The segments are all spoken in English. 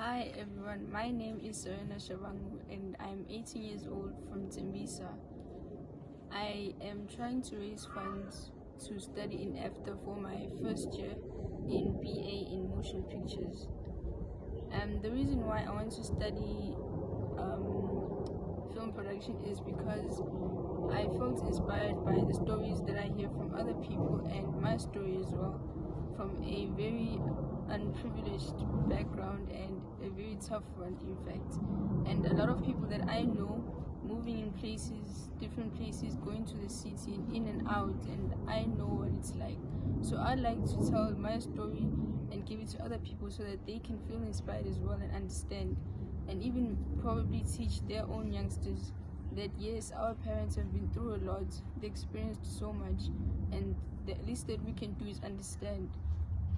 Hi everyone, my name is Serena Shabangu and I'm 18 years old from Tembisa. I am trying to raise funds to study in AFDA for my first year in BA in motion pictures. And the reason why I want to study um, film production is because I felt inspired by the stories that I hear from other people and my story as well from a very unprivileged background and tough one in fact. And a lot of people that I know moving in places different places going to the city in and out and I know what it's like. So I like to tell my story and give it to other people so that they can feel inspired as well and understand and even probably teach their own youngsters that yes our parents have been through a lot. They experienced so much and the least that we can do is understand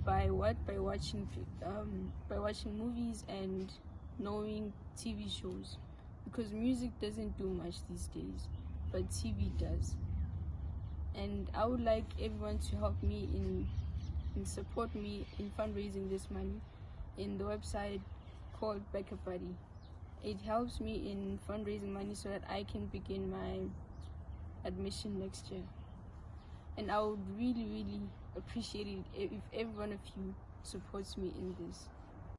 by what? By watching um, by watching movies and knowing TV shows. Because music doesn't do much these days but TV does. And I would like everyone to help me in and support me in fundraising this money in the website called BackaBuddy. It helps me in fundraising money so that I can begin my admission next year and I would really really appreciate it if every one of you supports me in this